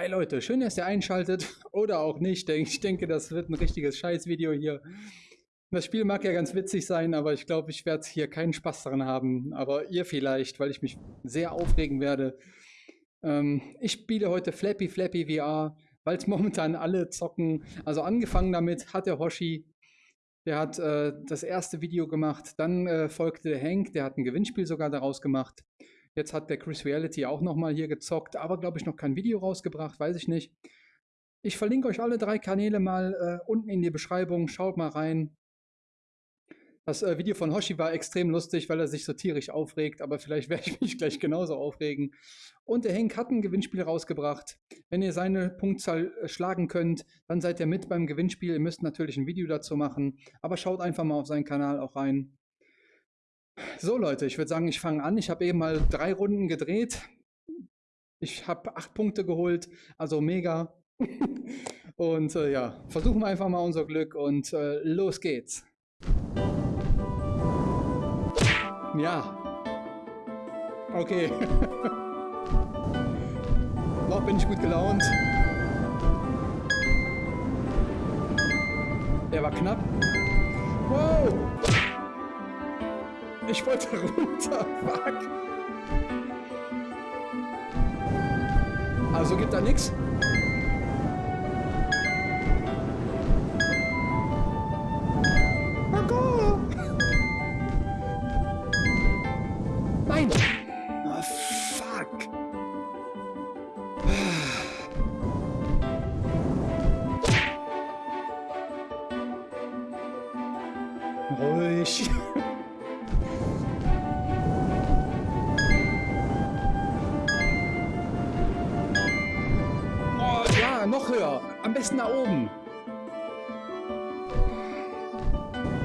Hi Leute, schön, dass ihr einschaltet oder auch nicht. Ich denke, das wird ein richtiges Scheißvideo hier. Das Spiel mag ja ganz witzig sein, aber ich glaube, ich werde hier keinen Spaß daran haben. Aber ihr vielleicht, weil ich mich sehr aufregen werde. Ähm, ich spiele heute Flappy Flappy VR, weil es momentan alle zocken. Also angefangen damit hat der Hoshi, der hat äh, das erste Video gemacht. Dann äh, folgte der Hank, der hat ein Gewinnspiel sogar daraus gemacht. Jetzt hat der Chris Reality auch nochmal hier gezockt, aber glaube ich noch kein Video rausgebracht, weiß ich nicht. Ich verlinke euch alle drei Kanäle mal äh, unten in die Beschreibung. Schaut mal rein. Das äh, Video von Hoshi war extrem lustig, weil er sich so tierisch aufregt, aber vielleicht werde ich mich gleich genauso aufregen. Und der Henk hat ein Gewinnspiel rausgebracht. Wenn ihr seine Punktzahl äh, schlagen könnt, dann seid ihr mit beim Gewinnspiel. Ihr müsst natürlich ein Video dazu machen, aber schaut einfach mal auf seinen Kanal auch rein. So Leute, ich würde sagen, ich fange an. Ich habe eben mal drei Runden gedreht. Ich habe acht Punkte geholt, also mega. und äh, ja, versuchen wir einfach mal unser Glück und äh, los geht's. Ja. Okay. Noch bin ich gut gelaunt. Der war knapp. Wow! Ich wollte runter. Fuck. Also gibt da nichts. Am besten nach oben.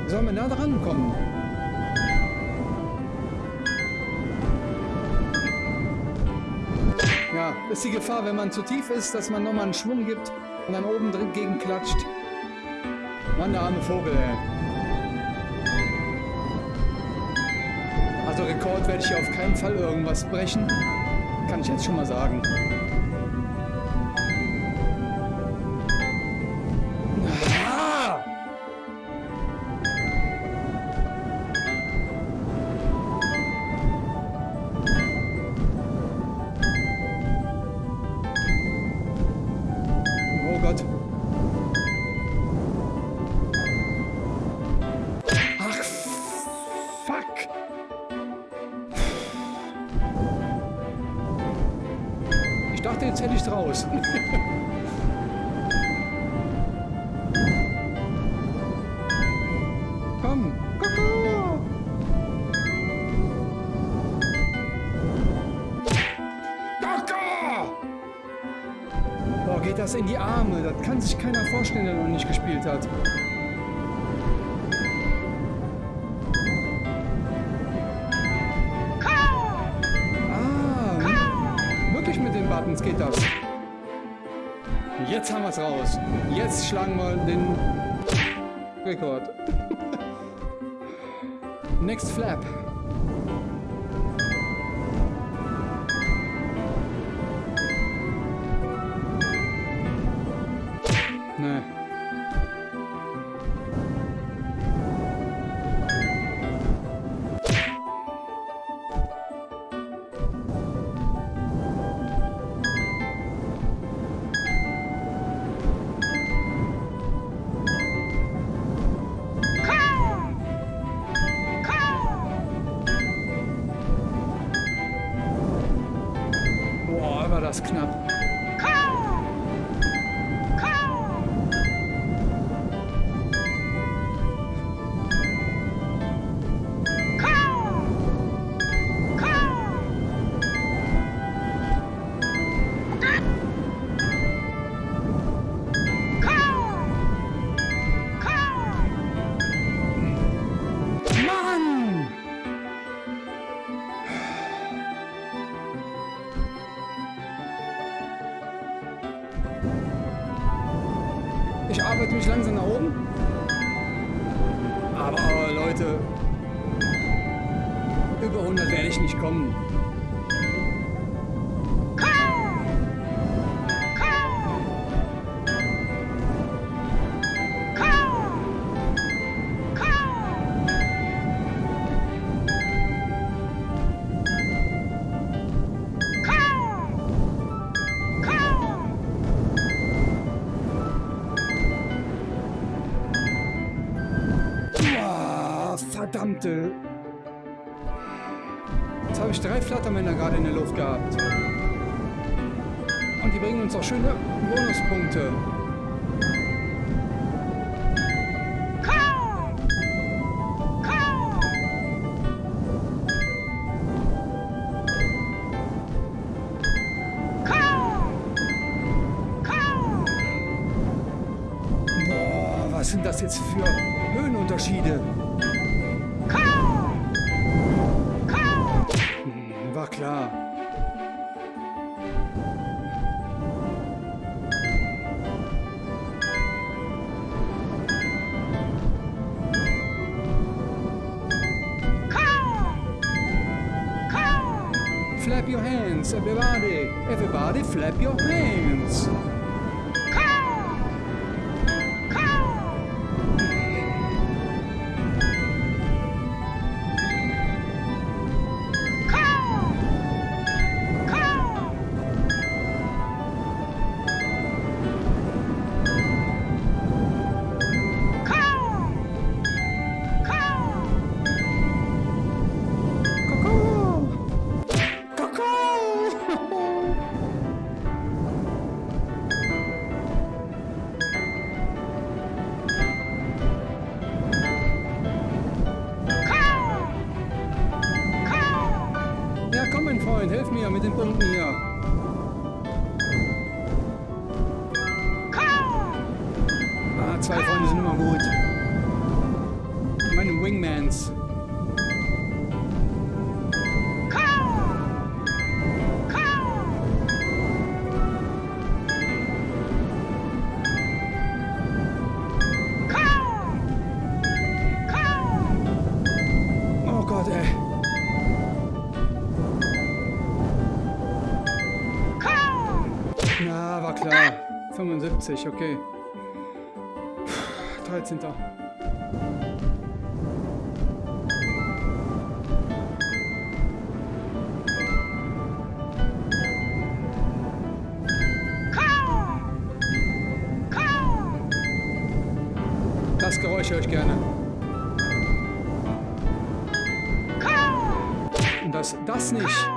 Sollen wir nah dran kommen? Ja, ist die Gefahr, wenn man zu tief ist, dass man nochmal einen Schwung gibt und dann oben drin gegen klatscht. Mann, der arme Vogel, ey. Also Rekord werde ich hier auf keinen Fall irgendwas brechen. Kann ich jetzt schon mal sagen. Dachte, jetzt hätte ich raus. Komm, Koko! Koko! Geht das in die Arme. Das kann sich keiner vorstellen, der noch nicht gespielt hat. Buttons geht das. Jetzt haben wir es raus. Jetzt schlagen wir den Rekord. Next Flap. Verdammte. Jetzt habe ich drei Flattermänner gerade in der Luft gehabt. Und die bringen uns auch schöne Bonuspunkte. Was sind das jetzt für Höhenunterschiede? Flap your hands, everybody. Everybody flap your hands. Wingmans. Oh Gott, ey. Ja, war klar. 75, okay. 13. Ich gerne. Und das, das nicht.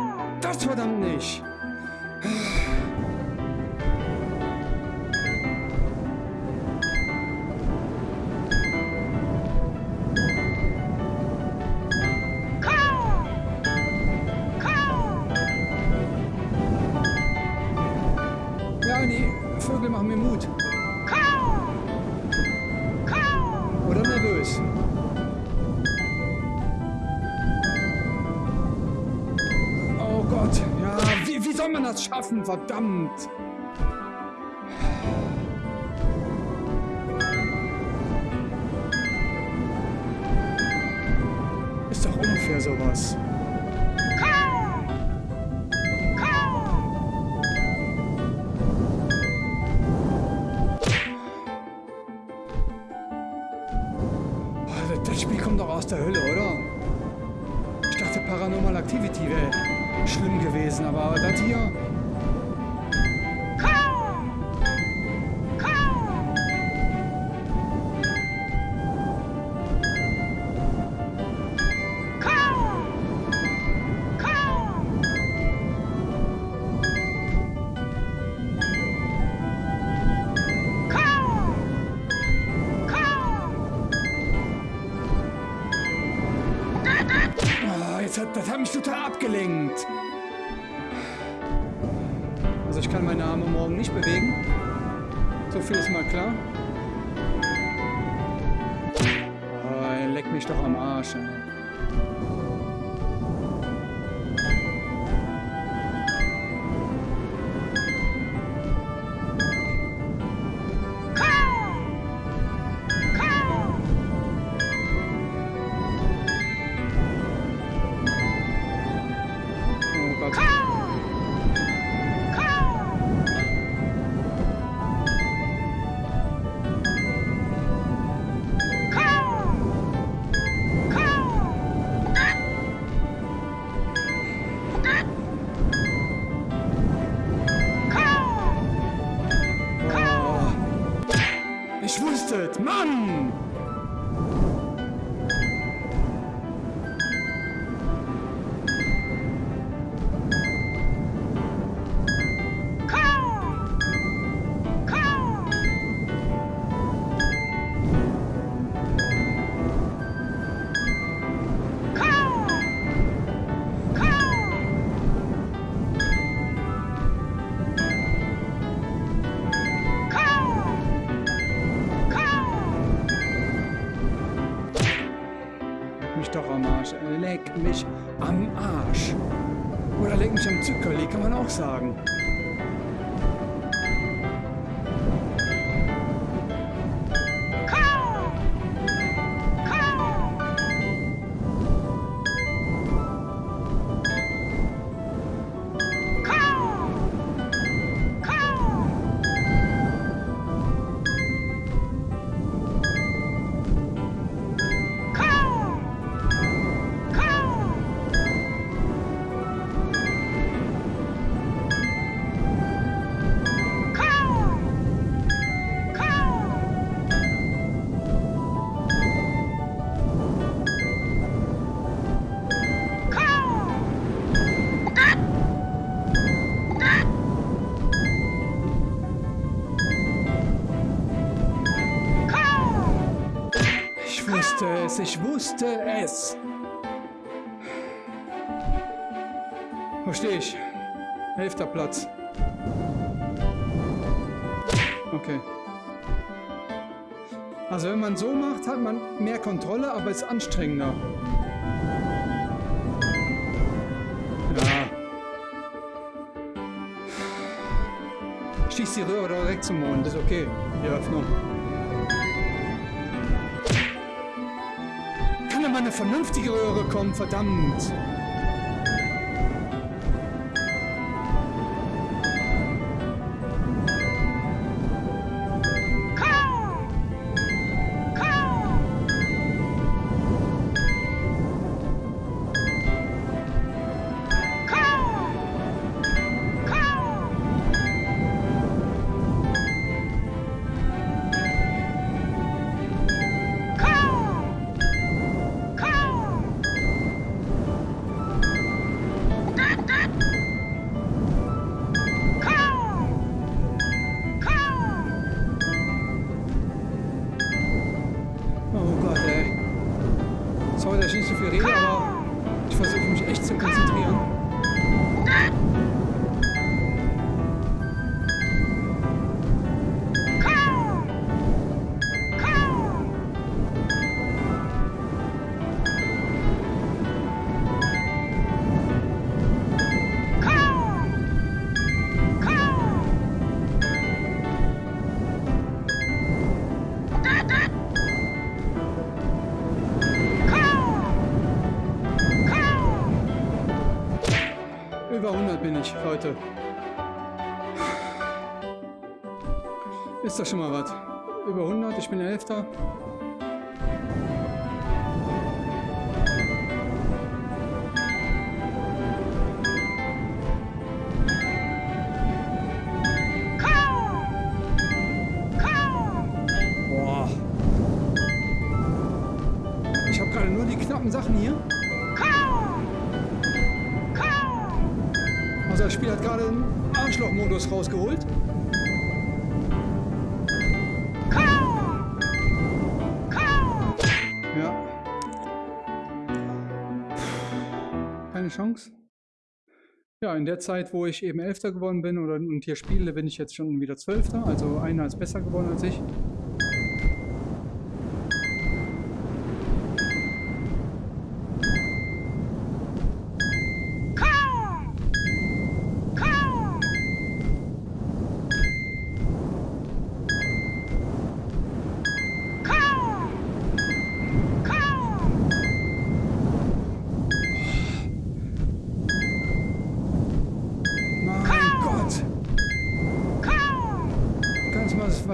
Das verdammt nicht. Das schaffen? Verdammt. Ist doch unfair sowas. Das Spiel kommt doch aus der Hölle, oder? Ich dachte, Paranormal Activity wäre schlimm gewesen, aber das hier. Mich total abgelenkt. Also ich kann meine Arme morgen nicht bewegen. So viel ist mal klar. Oh, leck mich doch am Arsch. Ey. Mann! Leck mich am Arsch. Oder leck mich am Zuckerli, kann man auch sagen. Ich wusste es. Verstehe ich. Elfter Platz. Okay. Also wenn man so macht, hat man mehr Kontrolle, aber ist anstrengender. Ja. Schießt die Röhre direkt zum Mond, ist okay. Die Öffnung. Mal eine vernünftige Röhre kommen, verdammt. Ist doch schon mal was. Über 100, ich bin Elfter. Boah. Ich habe gerade nur die knappen Sachen hier. das Spiel hat gerade einen Arschloch-Modus rausgeholt. Keine Chance. Ja, in der Zeit, wo ich eben Elfter geworden bin oder, und hier spiele, bin ich jetzt schon wieder Zwölfter. Also einer ist besser geworden als ich.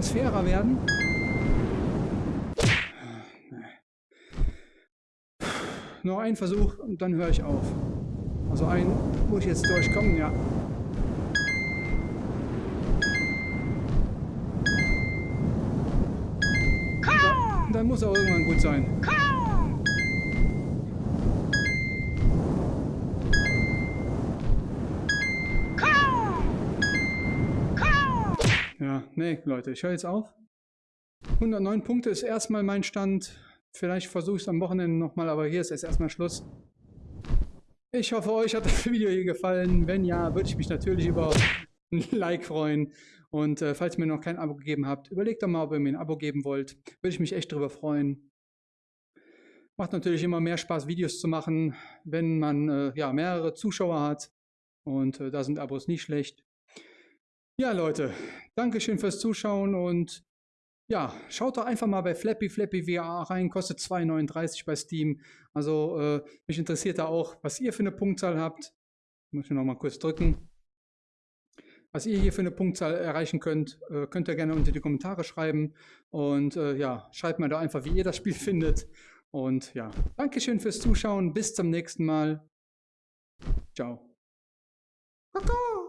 Fairer werden. Noch ein Versuch und dann höre ich auf. Also ein, wo ich jetzt durchkomme, ja. Da, dann muss auch irgendwann gut sein. Nee, Leute, ich höre jetzt auf. 109 Punkte ist erstmal mein Stand. Vielleicht versuche ich es am Wochenende nochmal, aber hier ist jetzt erstmal Schluss. Ich hoffe, euch hat das Video hier gefallen. Wenn ja, würde ich mich natürlich über ein Like freuen. Und äh, falls ihr mir noch kein Abo gegeben habt, überlegt doch mal, ob ihr mir ein Abo geben wollt. Würde ich mich echt darüber freuen. Macht natürlich immer mehr Spaß, Videos zu machen, wenn man äh, ja, mehrere Zuschauer hat. Und äh, da sind Abos nicht schlecht. Ja, Leute, Dankeschön fürs Zuschauen und ja, schaut doch einfach mal bei Flappy Flappy VR rein, kostet 2,39 bei Steam. Also äh, mich interessiert da auch, was ihr für eine Punktzahl habt. Muss ich noch mal kurz drücken. Was ihr hier für eine Punktzahl erreichen könnt, äh, könnt ihr gerne unter die Kommentare schreiben. Und äh, ja, schreibt mir da einfach, wie ihr das Spiel findet. Und ja, Dankeschön fürs Zuschauen. Bis zum nächsten Mal. Ciao. Kakao.